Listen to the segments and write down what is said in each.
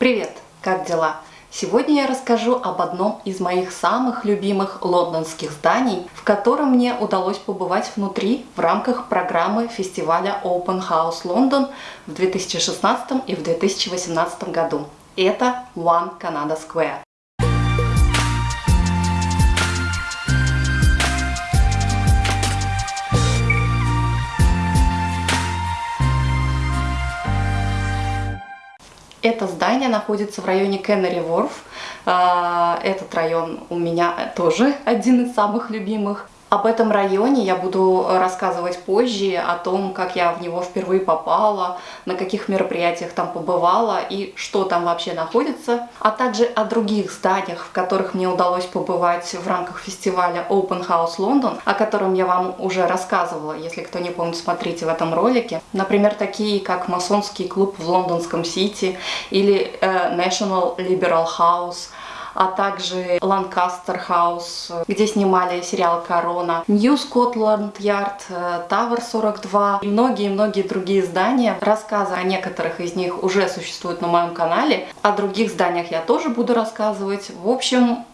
Привет! Как дела? Сегодня я расскажу об одном из моих самых любимых лондонских зданий, в котором мне удалось побывать внутри в рамках программы фестиваля Open House London в 2016 и в 2018 году. Это One Canada Square. Это здание находится в районе Кеннери Ворф. А, этот район у меня тоже один из самых любимых. Об этом районе я буду рассказывать позже, о том, как я в него впервые попала, на каких мероприятиях там побывала и что там вообще находится, а также о других зданиях, в которых мне удалось побывать в рамках фестиваля Open House London, о котором я вам уже рассказывала, если кто не помнит, смотрите в этом ролике. Например, такие как масонский клуб в лондонском Сити или э, National Liberal House – а также Ланкастер Хаус, где снимали сериал Корона, Нью Скотланд Ярд, Тавер 42 и многие-многие другие здания. Рассказы о некоторых из них уже существуют на моем канале, о других зданиях я тоже буду рассказывать. В общем,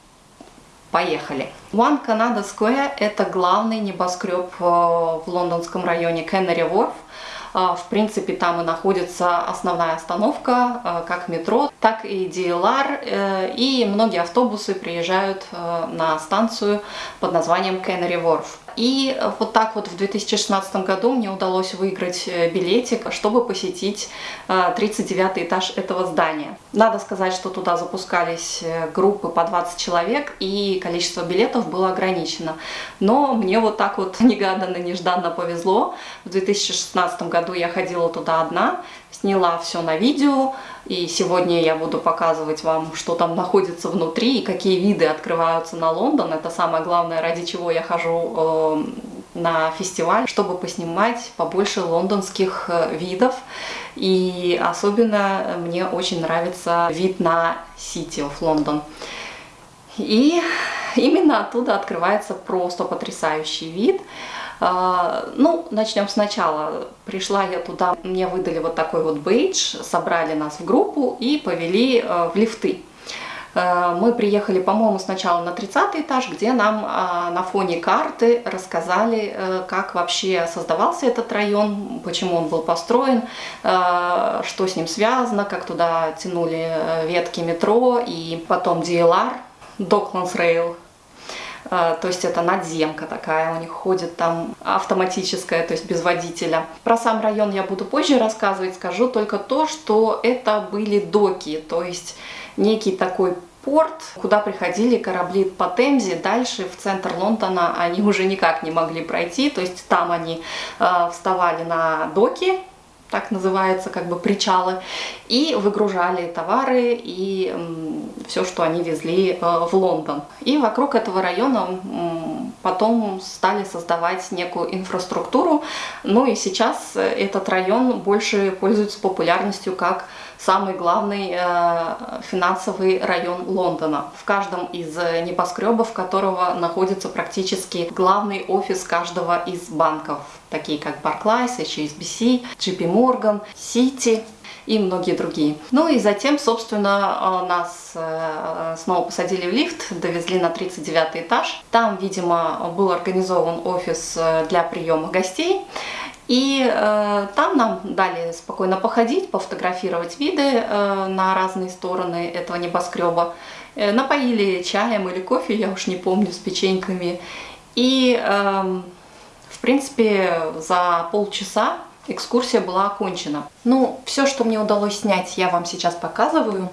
Поехали! One Canada Square – это главный небоскреб э, в лондонском районе Кеннери Ворф. А, в принципе, там и находится основная остановка, а, как метро, так и DLR, э, и многие автобусы приезжают э, на станцию под названием Canary Wharf. И вот так вот в 2016 году мне удалось выиграть э, билетик, чтобы посетить 39 этаж этого здания. Надо сказать, что туда запускались группы по 20 человек, и количество билетов было ограничено. Но мне вот так вот негаданно-нежданно повезло. В 2016 году году я ходила туда одна, сняла все на видео, и сегодня я буду показывать вам, что там находится внутри и какие виды открываются на Лондон. Это самое главное, ради чего я хожу э, на фестиваль, чтобы поснимать побольше лондонских э, видов. И особенно мне очень нравится вид на City of London. И именно оттуда открывается просто потрясающий вид. А, ну, начнем сначала. Пришла я туда, мне выдали вот такой вот бейдж, собрали нас в группу и повели э, в лифты. Э, мы приехали, по-моему, сначала на 30 этаж, где нам а, на фоне карты рассказали, э, как вообще создавался этот район, почему он был построен, что с ним связано, как туда тянули ветки метро и потом DLR, Docklands Rail, то есть это надземка такая, у них ходит там автоматическая, то есть без водителя. Про сам район я буду позже рассказывать, скажу только то, что это были доки, то есть некий такой порт, куда приходили корабли по Темзе. Дальше в центр Лондона они уже никак не могли пройти, то есть там они э, вставали на доки, так называется, как бы причалы, и выгружали товары и все, что они везли э, в Лондон. И вокруг этого района потом стали создавать некую инфраструктуру, ну и сейчас э, этот район больше пользуется популярностью как самый главный э, финансовый район Лондона. В каждом из небоскребов которого находится практически главный офис каждого из банков, такие как Barclays, HSBC, JP Morgan, Citi и многие другие. Ну и затем, собственно, э, нас э, снова посадили в лифт, довезли на 39 этаж. Там, видимо, был организован офис э, для приема гостей. И э, там нам дали спокойно походить, пофотографировать виды э, на разные стороны этого небоскреба. Э, напоили чаем или кофе, я уж не помню, с печеньками. И, э, в принципе, за полчаса экскурсия была окончена. Ну, все, что мне удалось снять, я вам сейчас показываю.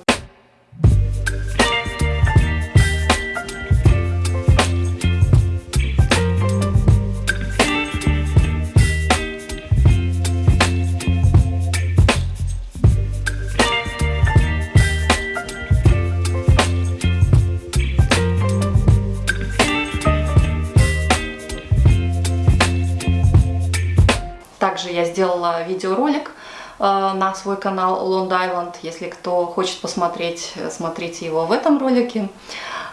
Также я сделала видеоролик э, на свой канал Long Island. Если кто хочет посмотреть, смотрите его в этом ролике.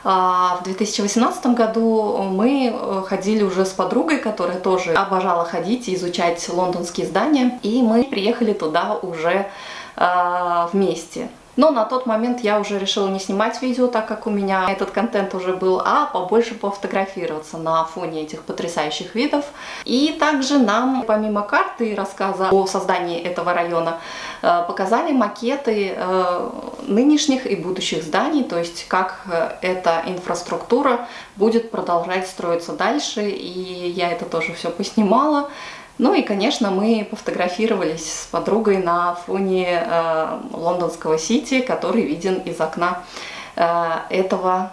А, в 2018 году мы э, ходили уже с подругой, которая тоже обожала ходить и изучать лондонские здания. И мы приехали туда уже э, вместе. Но на тот момент я уже решила не снимать видео, так как у меня этот контент уже был, а побольше пофотографироваться на фоне этих потрясающих видов. И также нам, помимо карты и рассказа о создании этого района, э, показали макеты э, нынешних и будущих зданий, то есть как э, эта инфраструктура будет продолжать строиться дальше. И я это тоже все поснимала. Ну и, конечно, мы пофотографировались с подругой на фоне э, лондонского Сити, который виден из окна э, этого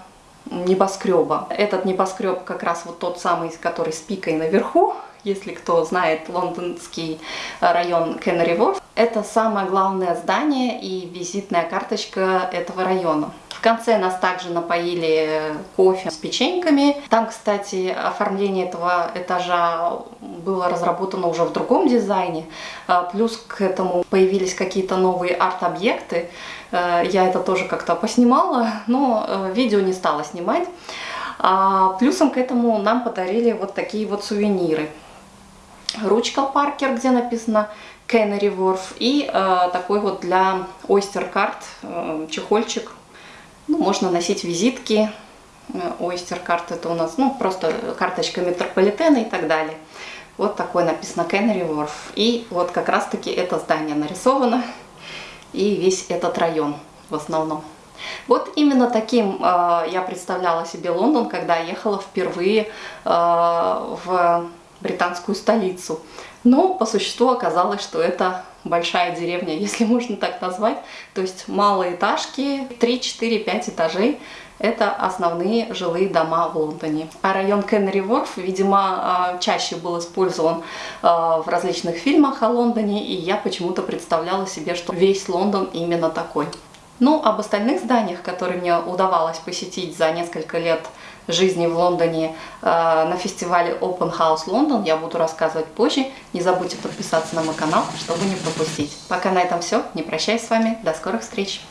небоскреба. Этот небоскреб как раз вот тот самый, который с пикой наверху, если кто знает лондонский район Кеннери Ворф. Это самое главное здание и визитная карточка этого района. В конце нас также напоили кофе с печеньками. Там, кстати, оформление этого этажа было разработано уже в другом дизайне. А, плюс к этому появились какие-то новые арт-объекты. Э, я это тоже как-то поснимала, но э, видео не стала снимать. А плюсом к этому нам подарили вот такие вот сувениры. Ручка Паркер, где написано Canary Wharf, и э, такой вот для Oyster Card э, чехольчик ну, можно носить визитки. Oyster карт это у нас, ну, просто карточка метрополитена и так далее. Вот такой написано Canary Wharf. И вот как раз-таки это здание нарисовано. И весь этот район в основном. Вот именно таким э, я представляла себе Лондон, когда ехала впервые э, в британскую столицу. Но по существу оказалось, что это большая деревня, если можно так назвать. То есть малоэтажки, 3, 4, 5 этажей. Это основные жилые дома в Лондоне. А район Кеннери Ворф, видимо, а, чаще был использован а, в различных фильмах о Лондоне, и я почему-то представляла себе, что весь Лондон именно такой. Ну, об остальных зданиях, которые мне удавалось посетить за несколько лет жизни в Лондоне э, на фестивале Open House London я буду рассказывать позже. Не забудьте подписаться на мой канал, чтобы не пропустить. Пока на этом все. Не прощаюсь с вами. До скорых встреч!